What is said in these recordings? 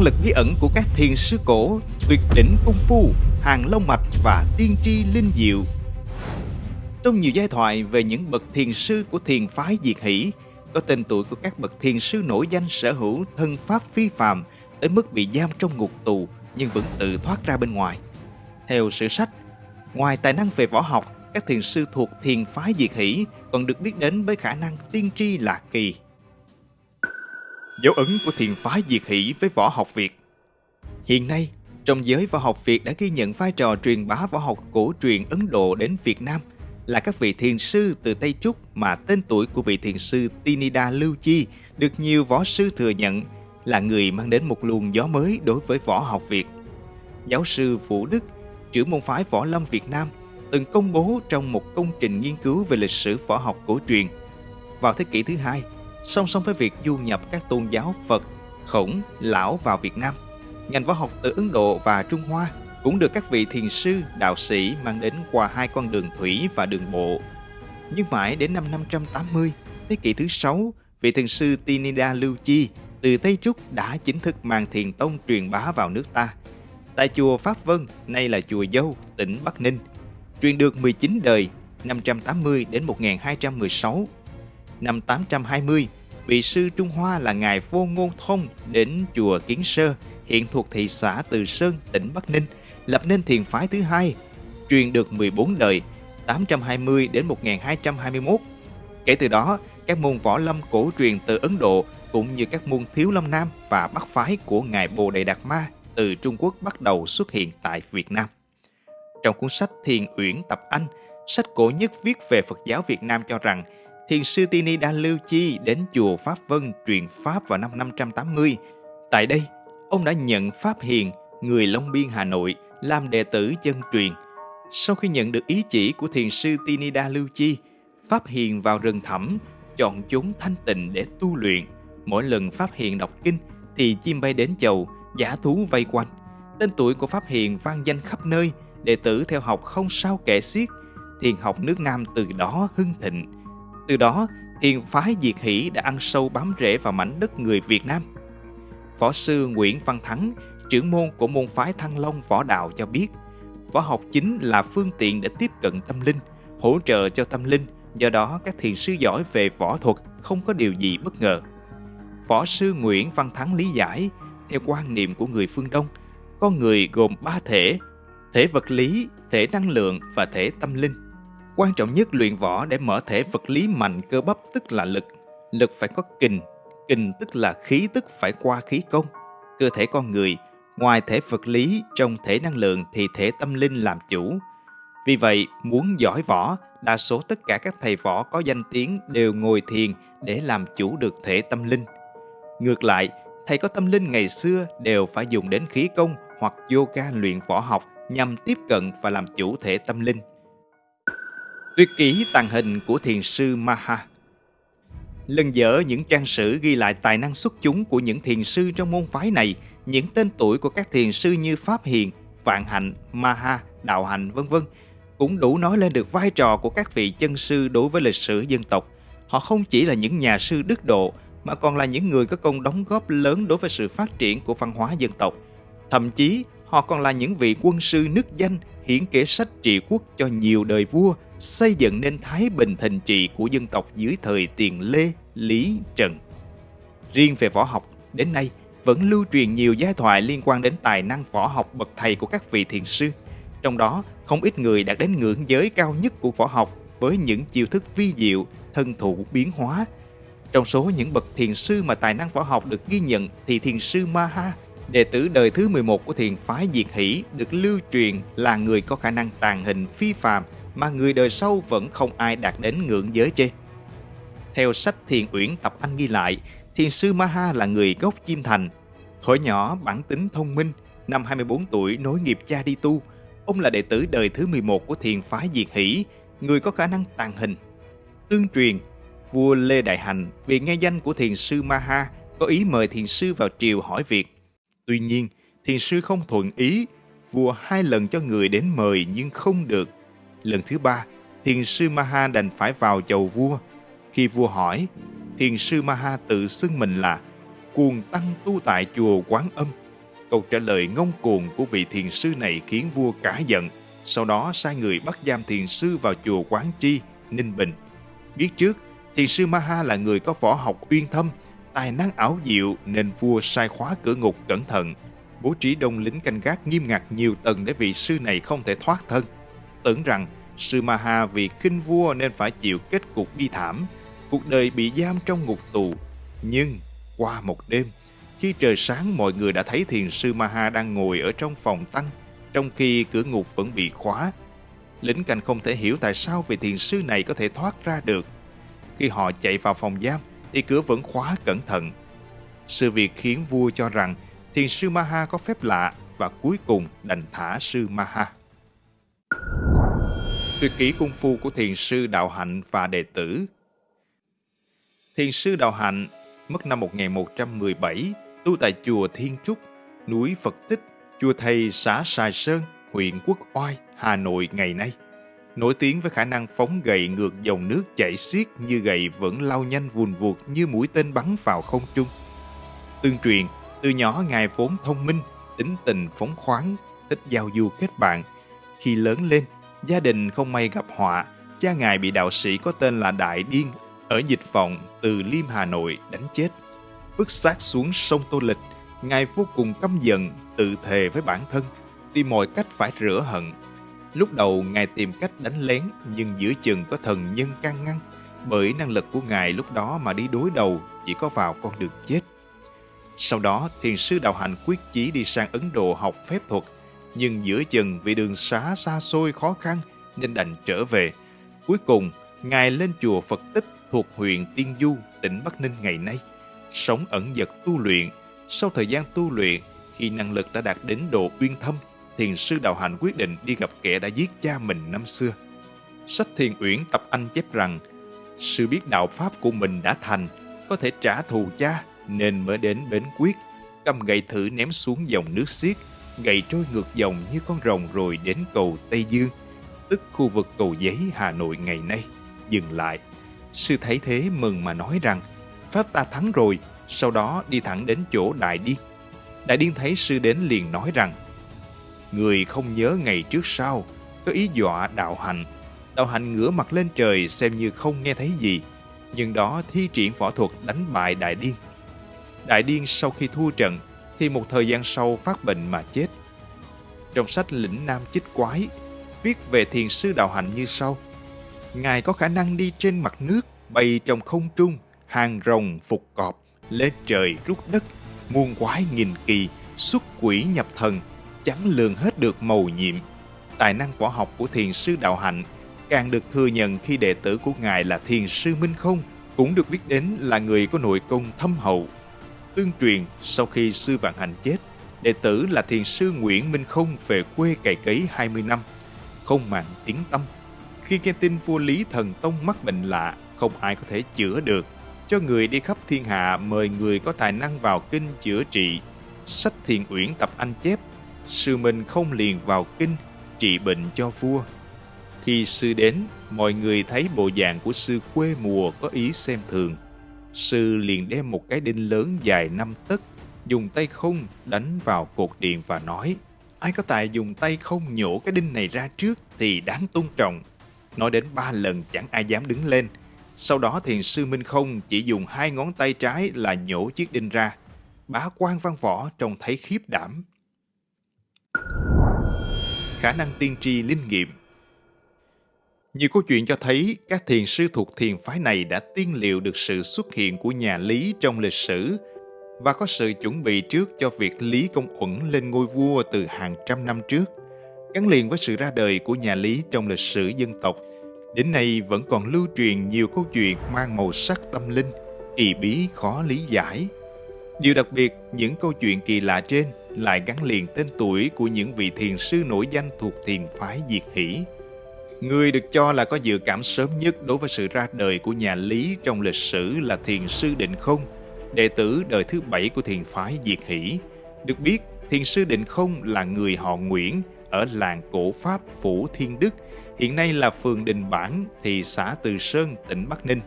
năng lực bí ẩn của các thiền sư cổ, tuyệt đỉnh công phu, hàng long mạch và tiên tri linh diệu. Trong nhiều giai thoại về những bậc thiền sư của thiền phái Diệt Hỷ, có tên tuổi của các bậc thiền sư nổi danh sở hữu thân pháp phi phàm tới mức bị giam trong ngục tù nhưng vẫn tự thoát ra bên ngoài. Theo sử sách, ngoài tài năng về võ học, các thiền sư thuộc thiền phái Diệt Hỷ còn được biết đến với khả năng tiên tri lạ kỳ. Dấu ấn của thiền phái Diệt Hỷ với võ học Việt Hiện nay, trong giới võ học Việt đã ghi nhận vai trò truyền bá võ học cổ truyền Ấn Độ đến Việt Nam là các vị thiền sư từ Tây Trúc mà tên tuổi của vị thiền sư Tinida Lưu Chi được nhiều võ sư thừa nhận là người mang đến một luồng gió mới đối với võ học Việt. Giáo sư Vũ Đức, trưởng môn phái võ lâm Việt Nam, từng công bố trong một công trình nghiên cứu về lịch sử võ học cổ truyền. Vào thế kỷ thứ hai, song song với việc du nhập các tôn giáo Phật, Khổng, Lão vào Việt Nam, ngành võ học từ Ấn Độ và Trung Hoa cũng được các vị thiền sư, đạo sĩ mang đến qua hai con đường thủy và đường bộ. Nhưng mãi đến năm 580, thế kỷ thứ sáu, vị thiền sư Tinida Lưu Chi từ Tây Trúc đã chính thức mang thiền tông truyền bá vào nước ta. Tại chùa Pháp Vân, nay là chùa Dâu, tỉnh Bắc Ninh, truyền được 19 đời 580 đến 1216. Năm 820, vị sư Trung Hoa là ngài Vô Ngôn Thông đến chùa Kiến Sơ, hiện thuộc thị xã Từ Sơn, tỉnh Bắc Ninh, lập nên thiền phái thứ hai, truyền được 14 đời 820 đến 1221. Kể từ đó, các môn võ lâm cổ truyền từ Ấn Độ cũng như các môn thiếu lâm nam và bắc phái của ngài Bồ Đề Đạt Ma từ Trung Quốc bắt đầu xuất hiện tại Việt Nam. Trong cuốn sách Thiền Uyển Tập Anh, sách cổ nhất viết về Phật giáo Việt Nam cho rằng Thiền sư Tini Đa Lưu Chi đến chùa Pháp Vân truyền Pháp vào năm 580. Tại đây, ông đã nhận Pháp Hiền, người Long Biên Hà Nội, làm đệ tử chân truyền. Sau khi nhận được ý chỉ của thiền sư tini đa Lưu Chi, Pháp Hiền vào rừng thẳm, chọn chốn thanh tịnh để tu luyện. Mỗi lần Pháp Hiền đọc kinh thì chim bay đến chầu, giả thú vây quanh. Tên tuổi của Pháp Hiền vang danh khắp nơi, đệ tử theo học không sao kể xiết. Thiền học nước Nam từ đó hưng thịnh. Từ đó, thiền phái Diệt Hỷ đã ăn sâu bám rễ vào mảnh đất người Việt Nam. Võ sư Nguyễn Văn Thắng trưởng môn của môn phái Thăng Long Võ Đạo cho biết, võ học chính là phương tiện để tiếp cận tâm linh, hỗ trợ cho tâm linh, do đó các thiền sư giỏi về võ thuật không có điều gì bất ngờ. Võ sư Nguyễn Văn Thắng lý giải, theo quan niệm của người phương Đông, con người gồm ba thể, thể vật lý, thể năng lượng và thể tâm linh. Quan trọng nhất luyện võ để mở thể vật lý mạnh cơ bắp tức là lực. Lực phải có kình, kình tức là khí tức phải qua khí công. Cơ thể con người Ngoài thể vật lý, trong thể năng lượng thì thể tâm linh làm chủ. Vì vậy, muốn giỏi võ, đa số tất cả các thầy võ có danh tiếng đều ngồi thiền để làm chủ được thể tâm linh. Ngược lại, thầy có tâm linh ngày xưa đều phải dùng đến khí công hoặc yoga luyện võ học nhằm tiếp cận và làm chủ thể tâm linh. Tuyệt kỹ tàng hình của thiền sư Maha Lần dở những trang sử ghi lại tài năng xuất chúng của những thiền sư trong môn phái này – những tên tuổi của các thiền sư như Pháp Hiền, Vạn Hạnh, Maha, Đạo Hạnh vân vân cũng đủ nói lên được vai trò của các vị chân sư đối với lịch sử dân tộc. Họ không chỉ là những nhà sư đức độ mà còn là những người có công đóng góp lớn đối với sự phát triển của văn hóa dân tộc. Thậm chí, họ còn là những vị quân sư nước danh hiển kể sách trị quốc cho nhiều đời vua, xây dựng nên thái bình thịnh trị của dân tộc dưới thời tiền Lê, Lý, Trần. Riêng về võ học, đến nay, vẫn lưu truyền nhiều giai thoại liên quan đến tài năng võ học bậc thầy của các vị thiền sư. Trong đó, không ít người đạt đến ngưỡng giới cao nhất của võ học với những chiêu thức vi diệu, thân thủ biến hóa. Trong số những bậc thiền sư mà tài năng võ học được ghi nhận thì thiền sư Maha, đệ tử đời thứ 11 của thiền phái Diệt Hỷ được lưu truyền là người có khả năng tàn hình phi phàm mà người đời sau vẫn không ai đạt đến ngưỡng giới trên. Theo sách Thiền Uyển Tập Anh ghi lại, Thiền sư Maha là người gốc Chim Thành. thổi nhỏ bản tính thông minh, năm 24 tuổi nối nghiệp cha đi tu. Ông là đệ tử đời thứ 11 của thiền phái Diệt Hỷ, người có khả năng tàn hình. Tương truyền, vua Lê Đại Hành vì nghe danh của thiền sư Maha có ý mời thiền sư vào triều hỏi việc. Tuy nhiên, thiền sư không thuận ý, vua hai lần cho người đến mời nhưng không được. Lần thứ ba, thiền sư Maha đành phải vào chầu vua. Khi vua hỏi, thiền sư Maha tự xưng mình là cuồng tăng tu tại chùa Quán Âm, Câu trả lời ngông cuồng của vị thiền sư này khiến vua cả giận, sau đó sai người bắt giam thiền sư vào chùa Quán chi Ninh Bình. Biết trước, thiền sư Maha là người có võ học uyên thâm, tài năng ảo diệu nên vua sai khóa cửa ngục cẩn thận, bố trí đông lính canh gác nghiêm ngặt nhiều tầng để vị sư này không thể thoát thân. Tưởng rằng sư Maha vì khinh vua nên phải chịu kết cục bi thảm, cuộc đời bị giam trong ngục tù. Nhưng qua một đêm, khi trời sáng mọi người đã thấy thiền sư Maha đang ngồi ở trong phòng tăng, trong khi cửa ngục vẫn bị khóa. Lính canh không thể hiểu tại sao vị thiền sư này có thể thoát ra được. Khi họ chạy vào phòng giam, thì cửa vẫn khóa cẩn thận. Sự việc khiến vua cho rằng thiền sư Maha có phép lạ và cuối cùng đành thả sư Maha. Tuyệt kỹ cung phu của thiền sư Đạo Hạnh và đệ tử Thiền sư Đạo Hạnh mất năm 1117 tu tại chùa Thiên Trúc, núi Phật Tích, chùa Thầy xã Sài Sơn, huyện Quốc Oai, Hà Nội ngày nay. Nổi tiếng với khả năng phóng gậy ngược dòng nước chảy xiết như gậy vẫn lao nhanh vùn vụt như mũi tên bắn vào không trung. Tương truyền, từ nhỏ Ngài vốn thông minh, tính tình phóng khoáng, thích giao du kết bạn. Khi lớn lên, gia đình không may gặp họa, cha Ngài bị đạo sĩ có tên là Đại Điên ở dịch vọng từ Liêm Hà Nội đánh chết vứt xác xuống sông Tô Lịch, Ngài vô cùng căm giận, tự thề với bản thân, tìm mọi cách phải rửa hận. Lúc đầu Ngài tìm cách đánh lén, nhưng giữa chừng có thần nhân can ngăn, bởi năng lực của Ngài lúc đó mà đi đối đầu chỉ có vào con đường chết. Sau đó, thiền sư đạo hạnh quyết chí đi sang Ấn Độ học phép thuật, nhưng giữa chừng vì đường xá xa xôi khó khăn nên đành trở về. Cuối cùng, Ngài lên chùa Phật Tích thuộc huyện Tiên Du, tỉnh Bắc Ninh ngày nay sống ẩn dật tu luyện. Sau thời gian tu luyện, khi năng lực đã đạt đến độ uyên thâm, thiền sư đạo hạnh quyết định đi gặp kẻ đã giết cha mình năm xưa. Sách thiền uyển tập anh chép rằng, sự biết đạo pháp của mình đã thành, có thể trả thù cha nên mới đến bến quyết, cầm gậy thử ném xuống dòng nước xiết, gậy trôi ngược dòng như con rồng rồi đến cầu Tây Dương, tức khu vực cầu giấy Hà Nội ngày nay. Dừng lại, sư thấy thế mừng mà nói rằng, Pháp ta thắng rồi, sau đó đi thẳng đến chỗ Đại Điên. Đại Điên thấy sư đến liền nói rằng, Người không nhớ ngày trước sau, có ý dọa đạo hạnh. Đạo hạnh ngửa mặt lên trời xem như không nghe thấy gì, nhưng đó thi triển võ thuật đánh bại Đại Điên. Đại Điên sau khi thua trận thì một thời gian sau phát bệnh mà chết. Trong sách Lĩnh Nam Chích Quái, viết về thiền sư đạo hạnh như sau. Ngài có khả năng đi trên mặt nước, bay trong không trung, hàng rồng phục cọp, lên trời rút đất, muôn quái nghìn kỳ, xuất quỷ nhập thần, chẳng lường hết được màu nhiệm. Tài năng võ học của thiền sư Đạo Hạnh càng được thừa nhận khi đệ tử của Ngài là thiền sư Minh Không, cũng được biết đến là người có nội công thâm hậu. Tương truyền, sau khi sư Vạn Hành chết, đệ tử là thiền sư Nguyễn Minh Không về quê cày cấy 20 năm, không màng tiếng tâm. Khi nghe tin vua Lý Thần Tông mắc bệnh lạ, không ai có thể chữa được, cho người đi khắp thiên hạ mời người có tài năng vào kinh chữa trị. Sách thiền uyển tập anh chép, sư minh không liền vào kinh trị bệnh cho vua. Khi sư đến, mọi người thấy bộ dạng của sư quê mùa có ý xem thường. Sư liền đem một cái đinh lớn dài năm tấc, dùng tay không đánh vào cột điện và nói Ai có tài dùng tay không nhổ cái đinh này ra trước thì đáng tôn trọng. Nói đến ba lần chẳng ai dám đứng lên, sau đó thiền sư Minh Không chỉ dùng hai ngón tay trái là nhổ chiếc đinh ra. Bá quan văn võ trông thấy khiếp đảm. Khả năng tiên tri linh nghiệm nhiều câu chuyện cho thấy các thiền sư thuộc thiền phái này đã tiên liệu được sự xuất hiện của nhà Lý trong lịch sử và có sự chuẩn bị trước cho việc Lý Công Uẩn lên ngôi vua từ hàng trăm năm trước. Gắn liền với sự ra đời của nhà Lý trong lịch sử dân tộc – Đến nay vẫn còn lưu truyền nhiều câu chuyện mang màu sắc tâm linh, kỳ bí khó lý giải. Điều đặc biệt, những câu chuyện kỳ lạ trên lại gắn liền tên tuổi của những vị thiền sư nổi danh thuộc thiền phái Diệt Hỷ. Người được cho là có dự cảm sớm nhất đối với sự ra đời của nhà Lý trong lịch sử là thiền sư Định Không, đệ tử đời thứ bảy của thiền phái Diệt Hỷ. Được biết, thiền sư Định Không là người họ Nguyễn ở làng cổ Pháp Phủ Thiên Đức, hiện nay là phường Đình Bản, thị xã Từ Sơn, tỉnh Bắc Ninh.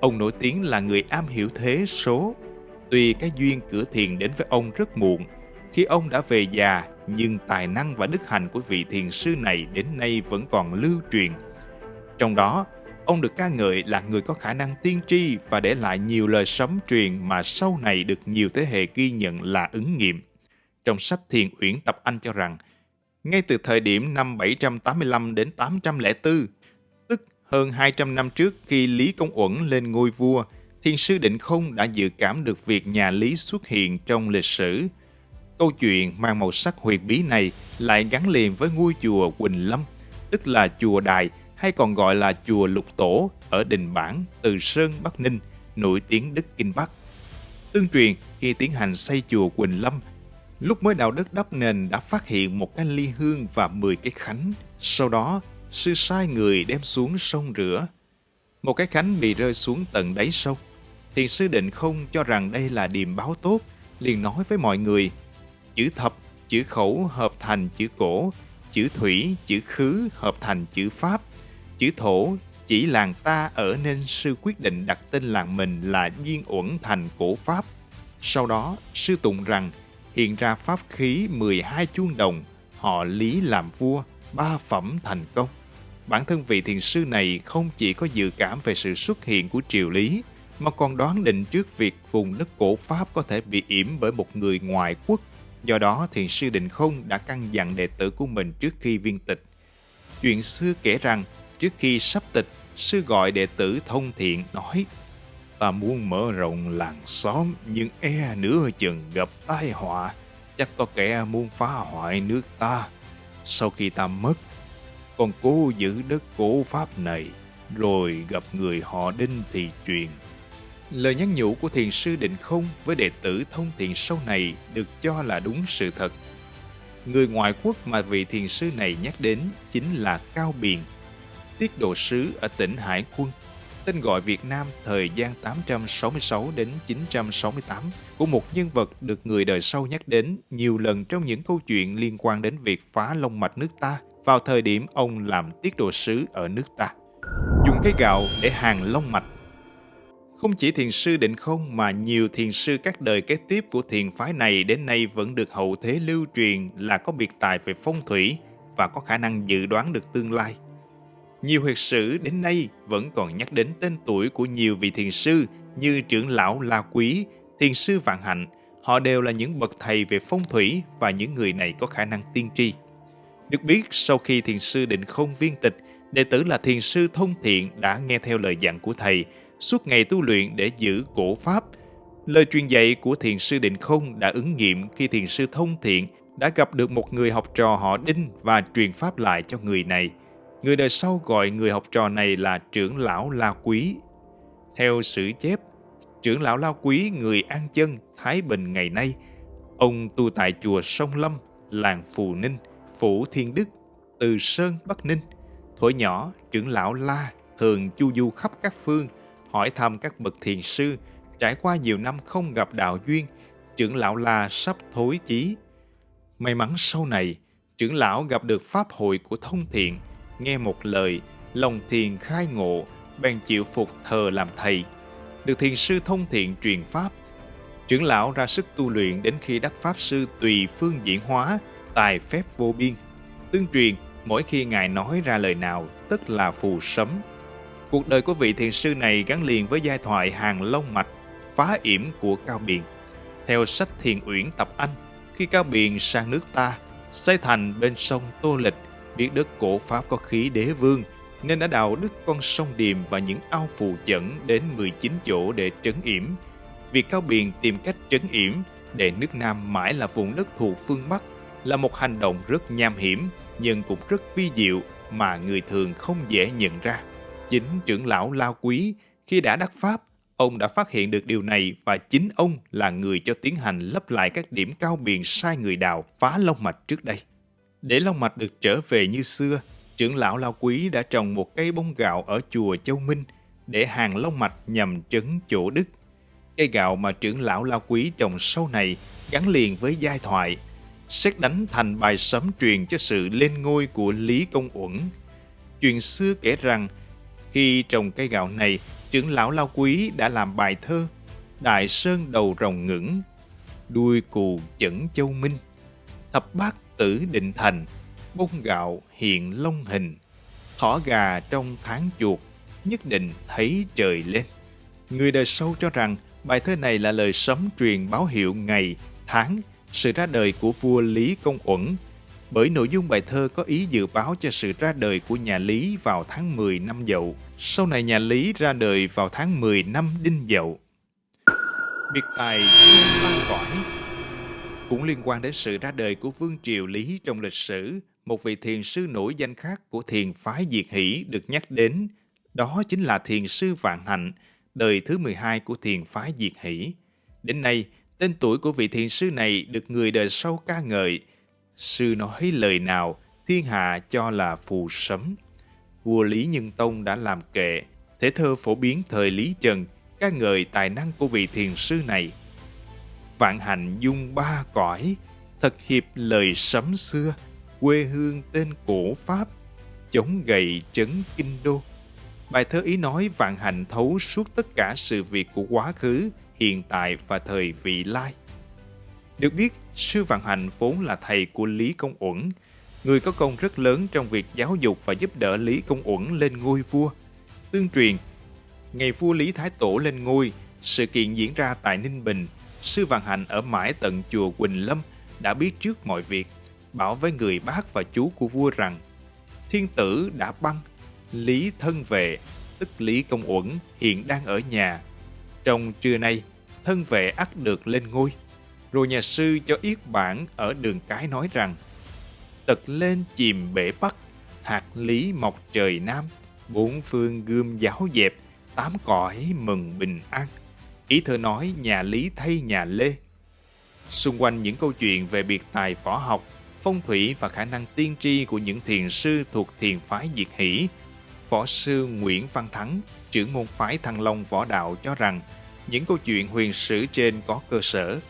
Ông nổi tiếng là người am hiểu thế số. Tuy cái duyên cửa thiền đến với ông rất muộn, Khi ông đã về già, nhưng tài năng và đức hạnh của vị thiền sư này đến nay vẫn còn lưu truyền. Trong đó, ông được ca ngợi là người có khả năng tiên tri và để lại nhiều lời sấm truyền mà sau này được nhiều thế hệ ghi nhận là ứng nghiệm. Trong sách Thiền Uyển Tập Anh cho rằng, ngay từ thời điểm năm 785 đến 804, tức hơn 200 năm trước khi Lý Công Uẩn lên ngôi vua, thiền sư Định Không đã dự cảm được việc nhà Lý xuất hiện trong lịch sử. Câu chuyện mang màu sắc huyền bí này lại gắn liền với ngôi chùa Quỳnh Lâm, tức là chùa Đài hay còn gọi là chùa Lục Tổ ở Đình Bản, Từ Sơn, Bắc Ninh, nổi tiếng Đức Kinh Bắc. Tương truyền, khi tiến hành xây chùa Quỳnh Lâm, lúc mới đào đất đắp nền đã phát hiện một cái ly hương và 10 cái khánh. Sau đó, sư sai người đem xuống sông rửa. Một cái khánh bị rơi xuống tận đáy sông thì sư định không cho rằng đây là điềm báo tốt, liền nói với mọi người, chữ thập, chữ khẩu hợp thành chữ cổ, chữ thủy, chữ khứ hợp thành chữ pháp, chữ thổ chỉ làng ta ở nên sư quyết định đặt tên làng mình là Diên Uẩn thành cổ pháp. Sau đó, sư tụng rằng hiện ra pháp khí 12 chuông đồng, họ lý làm vua, ba phẩm thành công. Bản thân vị thiền sư này không chỉ có dự cảm về sự xuất hiện của triều lý, mà còn đoán định trước việc vùng đất cổ Pháp có thể bị yểm bởi một người ngoại quốc. Do đó, thiền sư Định Không đã căn dặn đệ tử của mình trước khi viên tịch. Chuyện xưa kể rằng, trước khi sắp tịch, sư gọi đệ tử thông thiện nói Ta muốn mở rộng làng xóm, nhưng e nửa chừng gặp tai họa. Chắc có kẻ muốn phá hoại nước ta. Sau khi ta mất, còn cố giữ đất cổ Pháp này, rồi gặp người họ đinh thì truyền Lời nhắn nhủ của thiền sư Định Không với đệ tử thông thiện sau này được cho là đúng sự thật. Người ngoại quốc mà vị thiền sư này nhắc đến chính là Cao Biền, tiết độ sứ ở tỉnh Hải Quân, tên gọi Việt Nam thời gian 866 đến 968 của một nhân vật được người đời sau nhắc đến nhiều lần trong những câu chuyện liên quan đến việc phá long mạch nước ta vào thời điểm ông làm tiết độ sứ ở nước ta. Dùng cây gạo để hàng long mạch không chỉ thiền sư định không mà nhiều thiền sư các đời kế tiếp của thiền phái này đến nay vẫn được hậu thế lưu truyền là có biệt tài về phong thủy và có khả năng dự đoán được tương lai. Nhiều huyệt sử đến nay vẫn còn nhắc đến tên tuổi của nhiều vị thiền sư như trưởng lão La Quý, thiền sư Vạn Hạnh. Họ đều là những bậc thầy về phong thủy và những người này có khả năng tiên tri. Được biết, sau khi thiền sư định không viên tịch, đệ tử là thiền sư thông thiện đã nghe theo lời dặn của thầy – suốt ngày tu luyện để giữ cổ pháp. Lời truyền dạy của thiền sư Định Không đã ứng nghiệm khi thiền sư Thông Thiện đã gặp được một người học trò họ Đinh và truyền pháp lại cho người này. Người đời sau gọi người học trò này là trưởng lão La Quý. Theo sử chép, trưởng lão La Quý người An Chân, Thái Bình ngày nay, ông tu tại chùa Sông Lâm, làng Phù Ninh, Phủ Thiên Đức, Từ Sơn, Bắc Ninh. Thuở nhỏ, trưởng lão La thường chu du khắp các phương, hỏi thăm các bậc thiền sư, trải qua nhiều năm không gặp đạo duyên, trưởng lão La sắp thối chí. May mắn sau này, trưởng lão gặp được pháp hội của thông thiện, nghe một lời, lòng thiền khai ngộ, bèn chịu phục thờ làm thầy. Được thiền sư thông thiện truyền pháp, trưởng lão ra sức tu luyện đến khi đắc pháp sư tùy phương diễn hóa, tài phép vô biên. Tương truyền, mỗi khi ngài nói ra lời nào, tức là phù sấm, Cuộc đời của vị thiền sư này gắn liền với giai thoại hàng long mạch, phá yểm của Cao Biền. Theo sách Thiền Uyển Tập Anh, khi Cao Biền sang nước ta, xây thành bên sông Tô Lịch, biết đất cổ Pháp có khí đế vương, nên đã đào đứt con sông Điềm và những ao phù chẩn đến 19 chỗ để trấn yểm. Việc Cao Biền tìm cách trấn yểm để nước Nam mãi là vùng đất thuộc phương Bắc là một hành động rất nham hiểm nhưng cũng rất vi diệu mà người thường không dễ nhận ra. Chính trưởng lão La Quý, khi đã đắc Pháp, ông đã phát hiện được điều này và chính ông là người cho tiến hành lấp lại các điểm cao biển sai người đào phá long mạch trước đây. Để long mạch được trở về như xưa, trưởng lão La Quý đã trồng một cây bông gạo ở chùa Châu Minh để hàng long mạch nhằm trấn chỗ đức. Cây gạo mà trưởng lão La Quý trồng sau này gắn liền với giai thoại, xét đánh thành bài sấm truyền cho sự lên ngôi của Lý Công Uẩn. Chuyện xưa kể rằng khi trồng cây gạo này, trưởng lão Lao Quý đã làm bài thơ Đại Sơn đầu rồng ngưỡng, đuôi cù chẩn châu minh, thập bát tử định thành, bông gạo hiện long hình, thỏ gà trong tháng chuột, nhất định thấy trời lên. Người đời sau cho rằng bài thơ này là lời sấm truyền báo hiệu ngày, tháng, sự ra đời của vua Lý Công Uẩn, bởi nội dung bài thơ có ý dự báo cho sự ra đời của nhà Lý vào tháng 10 năm Dậu. Sau này nhà Lý ra đời vào tháng 10 năm Đinh Dậu. Biệt tài Văn Cõi cũng liên quan đến sự ra đời của Vương Triều Lý trong lịch sử. Một vị thiền sư nổi danh khác của thiền phái Diệt Hỷ được nhắc đến, đó chính là thiền sư Vạn Hạnh, đời thứ 12 của thiền phái Diệt Hỷ. Đến nay, tên tuổi của vị thiền sư này được người đời sau ca ngợi. Sư nói lời nào, thiên hạ cho là phù sấm. Vua Lý Nhân Tông đã làm kệ, thể thơ phổ biến thời Lý Trần, ca ngợi tài năng của vị thiền sư này. Vạn hạnh dung ba cõi, thật hiệp lời sấm xưa, quê hương tên cổ Pháp, chống gậy trấn kinh đô. Bài thơ ý nói vạn hạnh thấu suốt tất cả sự việc của quá khứ, hiện tại và thời vị lai. Được biết, sư Vạn Hạnh vốn là thầy của Lý Công Uẩn, người có công rất lớn trong việc giáo dục và giúp đỡ Lý Công Uẩn lên ngôi vua. Tương truyền, ngày vua Lý Thái Tổ lên ngôi, sự kiện diễn ra tại Ninh Bình, sư Vạn Hạnh ở mãi tận chùa Quỳnh Lâm đã biết trước mọi việc, bảo với người bác và chú của vua rằng thiên tử đã băng, Lý thân vệ, tức Lý Công Uẩn hiện đang ở nhà. Trong trưa nay, thân vệ ắt được lên ngôi. Rồi nhà sư cho yết bản ở đường cái nói rằng Tật lên chìm bể bắc, hạt lý mọc trời nam, bốn phương gươm giáo dẹp, tám cõi mừng bình an. Ý thơ nói nhà Lý thay nhà Lê. Xung quanh những câu chuyện về biệt tài võ học, phong thủy và khả năng tiên tri của những thiền sư thuộc thiền phái Diệt Hỷ, võ sư Nguyễn Văn Thắng, trưởng môn phái Thăng Long võ đạo cho rằng những câu chuyện huyền sử trên có cơ sở.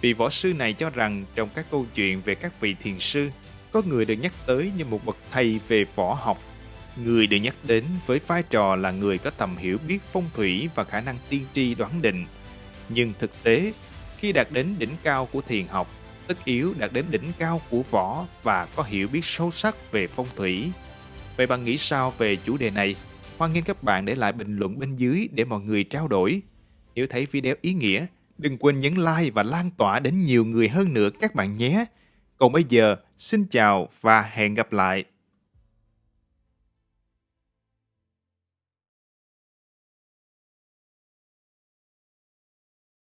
Vị võ sư này cho rằng trong các câu chuyện về các vị thiền sư, có người được nhắc tới như một bậc thầy về võ học. Người được nhắc đến với vai trò là người có tầm hiểu biết phong thủy và khả năng tiên tri đoán định. Nhưng thực tế, khi đạt đến đỉnh cao của thiền học, tất yếu đạt đến đỉnh cao của võ và có hiểu biết sâu sắc về phong thủy. Vậy bạn nghĩ sao về chủ đề này? Hoan nghênh các bạn để lại bình luận bên dưới để mọi người trao đổi. Nếu thấy video ý nghĩa, đừng quên nhấn like và lan tỏa đến nhiều người hơn nữa các bạn nhé. Còn bây giờ, xin chào và hẹn gặp lại.